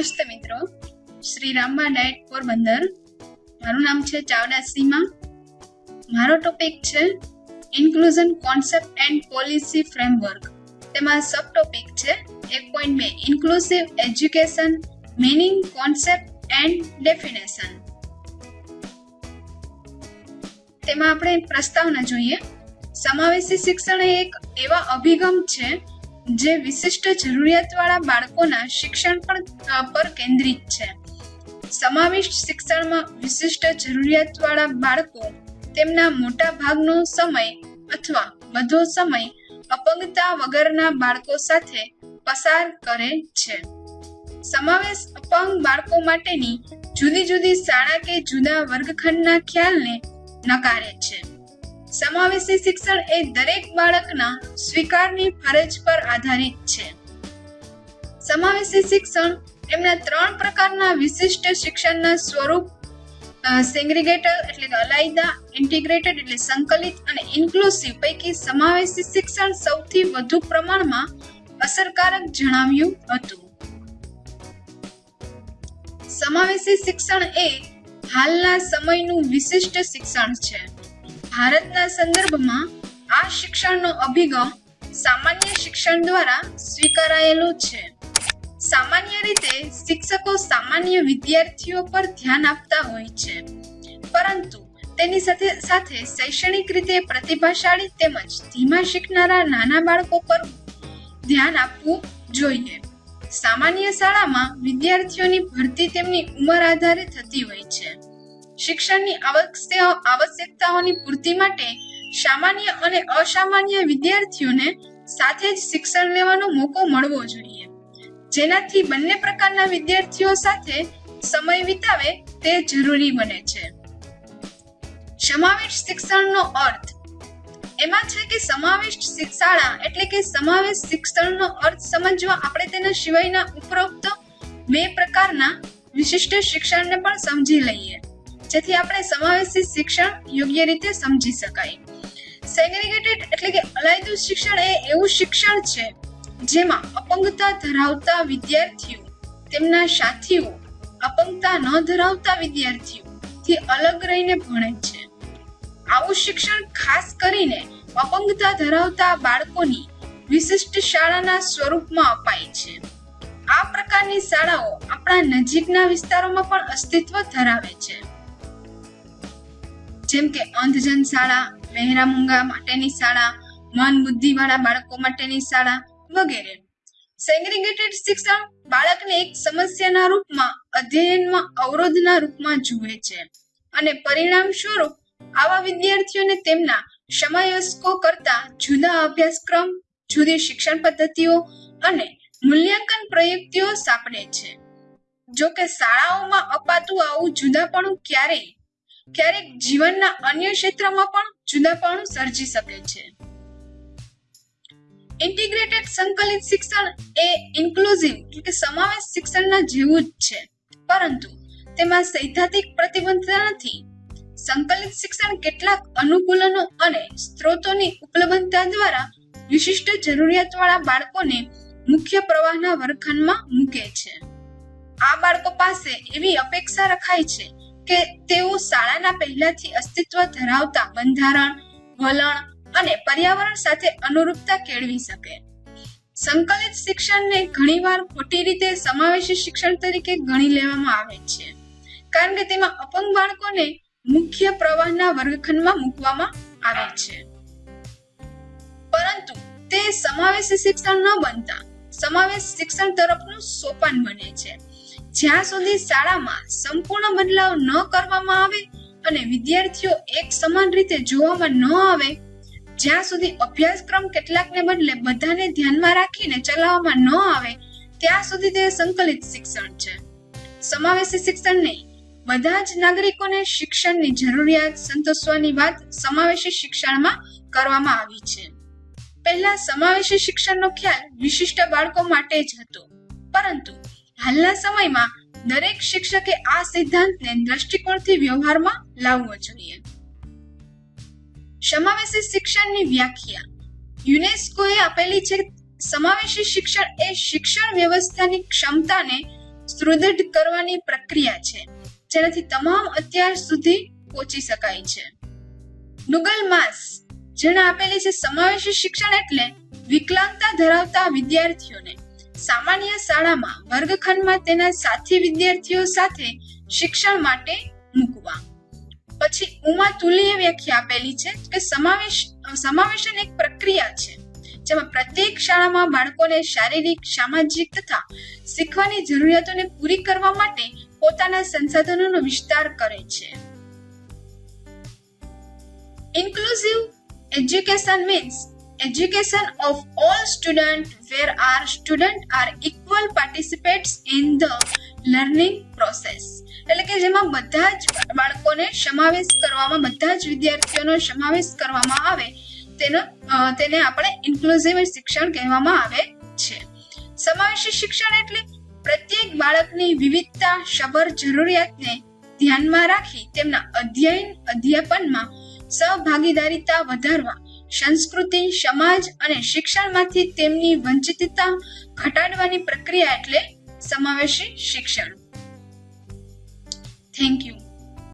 Shri Ramba diet Porbandar. મારું નામ છે ચાવડા સીમા. મારો ટોપિક છે inclusion concept and policy framework તેમાં સબ ટોપિક છે એક પોઈન્ટ બે inclusive education meaning concept and definition તેમાં આપણે પ્રસ્તાવના જોઈએ. સમાવેશી શિક્ષણ એક એવા અભિગમ છે જે વિશિષ્ટ જરૂરિયાતવાળા બાળકોના શિક્ષણ પર પર કેન્દ્રિત છે. સમાવિષ્ટ શિક્ષણમાં વિશિષ્ટ જરૂરિયાતવાળા બાળકો તેમના મોટા ભાગનો સમય અથવા બધો સમય અપંગતા વગરના બાળકો સાથે પસાર કરે છે. સમાવેશ અપંગ બાળકો માટેની જુદી જુદી શાળા કે જુદા વર્ગખંડના ખ્યાલને નકારે છે. સમાવેશી શિક્ષણ એ દરેક બાળકના સ્વીકારની ફરજ પર આધારિત છે. સમાવેશી શિક્ષણ એમના ત્રણ પ્રકારના વિશિષ્ટ શિક્ષણના સ્વરૂપ સેગ્રીગેટર એટલે કે અલાયદા ઇન્ટિગ્રેટેડ એટલે સંકલિત અને ઇન્ક્લુસિવ પૈકી સમાવેશી શિક્ષણ સૌથી વધુ પ્રમાણમાં અસરકારક જણાવ્યું હતું. સમાવેશી શિક્ષણ એ હાલના સમયનું વિશિષ્ટ શિક્ષણ છે. ભારતના સંદર્ભમાં આ શિક્ષણનો અભિગમ સામાન્ય શિક્ષણ દ્વારા સ્વીકારાયેલો છે. સામાન્ય રીતે શિક્ષકો સામાન્ય વિદ્યાર્થીઓ પર ધ્યાન આપતા હોય છે. પરંતુ તેની સાથે સાથે શૈક્ષણિક રીતે પ્રતિભાશાળી તેમજ ધીમા શીખનારા નાના બાળકો પર ધ્યાન આપવું જોઈએ. સામાન્ય શાળામાં વિદ્યાર્થીઓની ભરતી તેમની ઉંમર આધારે થતી હોય છે. શિક્ષણની આવશ્યક- આવશ્યકતાઓની પૂર્તિ માટે સામાન્ય અને અસામાન્ય વિદ્યાર્થીઓને સાથે જ શિક્ષણ લેવાનો મોકો મળવો જોઈએ. જેનાથી બંને પ્રકારના વિદ્યાર્થીઓ સાથે સમય વિતાવે તે જરૂરી બને છે. સમાવેશ શિક્ષણનો અર્થ. એમાં છે કે સમાવેશ શિક- શાળા એટલે કે સમાવેશ શિક્ષણનો અર્થ સમજવા આપણે તેના સિવાયના ઉપરોક્ત બે પ્રકારના વિશિષ્ટ શિક્ષણને પણ સમજી લઈએ. જેથી આપણે સમાવેશી શિક્ષણ યોગ્ય રીતે સમજી શકાય. સેગ્રીગેટેડ એટલે કે અલાયદું શિક્ષણ એ એવું શિક્ષણ છે જેમાં અપંગતા ધરાવતા વિદ્યાર્થીઓ, તેમના સાથીઓ, અપંગતા ન ધરાવતા વિદ્યાર્થીઓ થી અલગ રહીને ભણે છે. આવું શિક્ષણ ખાસ કરીને અપંગતા ધરાવતા બાળકોની વિશિષ્ટ શાળાના સ્વરૂપમાં અપાય છે. આ પ્રકારની શાળાઓ આપણા નજીકના વિસ્તારોમાં પણ અસ્તિત્વ ધરાવે છે. જેમ કે અંધજન શાળા મહેરામુંગા માટેની શાળા મન બુદ્ધિવાળા બાળકો માટેની શાળા વગેરે. સેગ્રીગેટેડ શિક્ષણ બાળકને એક સમસ્યાના રૂપમાં, અધ્યયનમાં, અવરોધના રૂપમાં જુએ છે અને પરિણામ સ્વરૂપ આવા વિદ્યાર્થીઓને તેમના સમયસ્કો કરતા જુદા અભ્યાસક્રમ, જુદી શિક્ષણ પદ્ધતિઓ અને મૂલ્યાંકન પ્રયુક્તિઓ સાંપડે છે. જો કે શાળાઓમાં અપાતું આવું જુદાપણું ક્યારેય ક્યારેક જીવનના અન્ય ક્ષેત્રમાં પણ જુદાપણું સર્જી શકે છે. ઇન્ટિગ્રેટેડ સંકલિત શિક્ષણ એ ઇન્ક્લુઝિવ એટલે કે સમાવેશ શિક્ષણના જેવું જ છે. પરંતુ તેમાં સૈદ્ધાંતિક પ્રતિબદ્ધતા નથી. સંકલિત શિક્ષણ કેટલાક અનુકૂલનો અને સ્ત્રોતોની ઉપલબ્ધતા દ્વારા વિશિષ્ટ જરૂરિયાતવાળા બાળકોને મુખ્ય પ્રવાહના વર્ગખંડમાં મૂકે છે. આ બાળકો પાસે એવી અપેક્ષા રખાય છે કે તેઓ શાળાના પહેલાથી અસ્તિત્વ ધરાવતા બંધારણ, વલણ અને પર્યાવરણ સાથે અનુરૂપતા કેળવી શકે. સંકલિત શિક્ષણને ઘણીવાર ખોટી રીતે સમાવેશી શિક્ષણ તરીકે ગણી લેવામાં આવે છે. કારણ કે તેમાં અપંગ બાળકોને મુખ્ય પ્રવાહના વર્ગખંડમાં મૂકવામાં આવે છે. પરંતુ તે સમાવેશી શિક્ષણ ન બનતા સમાવેશ શિક્ષણ તરફનું સોપાન બને છે. જ્યાં સુધી શાળામાં સંપૂર્ણ બદલાવ ન કરવામાં આવે અને વિદ્યાર્થીઓ એક સમાન રીતે જોવામાં ન આવે, જ્યાં સુધી અભ્યાસક્રમ કેટલાકને બદલે બધાને ધ્યાનમાં રાખીને ચલાવવામાં ન આવે, ત્યાં સુધી તે સંકલિત શિક્ષણ છે. સમાવેશી શિક્ષણ નહીં બધા જ નાગરિકોને શિક્ષણની જરૂરિયાત સંતોષવાની વાત સમાવેશી શિક્ષણમાં કરવામાં આવી છે. પહેલા સમાવેશી શિક્ષણનો ખ્યાલ વિશિષ્ટ બાળકો માટે જ હતો, પરંતુ હાલના સમયમાં દરેક શિક્ષકે આ સિદ્ધાંતને દ્રષ્ટિકોણથી વ્યવહારમાં લાવવો જોઈએ. સમાવેશી શિક્ષણની વ્યાખ્યા. યુનેસ્કોએ આપેલી છે, સમાવેશી શિક્ષણ એ શિક્ષણ વ્યવસ્થાની ક્ષમતાને સુદૃઢ કરવાની પ્રક્રિયા છે, જેનાથી તમામ અત્યાર સુધી પહોંચી શકાય છે. નુગલ માસ, જેણે આપેલી છે, સમાવેશી શિક્ષણ એટલે વિકલાંગતા ધરાવતા વિદ્યાર્થીઓને સામાન્ય શાળામાં વર્ગખંડમાં તેના સાથી વિદ્યાર્થીઓ સાથે શિક્ષણ માટે મૂકવા. પછી ઉમા તુલીએ વ્યાખ્યા આપેલી છે કે સમાવેશ, સમાવેશન એક પ્રક્રિયા છે, જેમાં પ્રત્યેક શાળામાં બાળકોને શારીરિક, સામાજિક તથા શીખવાની જરૂરિયાતોને પૂરી કરવા માટે પોતાના સંસાધનોનો વિસ્તાર કરે છે. Inclusive education means education of all students where our students are equal participants in the learning process. એટલે કે જેમાં બધા જ બાળકોને સમાવેશ કરવામાં, બધા જ વિદ્યાર્થીઓનો સમાવેશ કરવામાં આવે, તેનો તેને આપણે ઇન્ક્લુઝિવ શિક્ષણ કહેવામાં આવે છે. સમાવેશી શિક્ષણ એટલે પ્રત્યેક બાળકની વિવિધતા, સબર જરૂરિયાતને ધ્યાનમાં રાખી તેમના અધ્યયન, અધ્યાપનમાં સહભાગીદારીતા વધારવા સંસ્કૃતિ સમાજ અને શિક્ષણમાંથી તેમની વંચિતતા ઘટાડવાની પ્રક્રિયા એટલે સમાવેશી શિક્ષણ. Thank you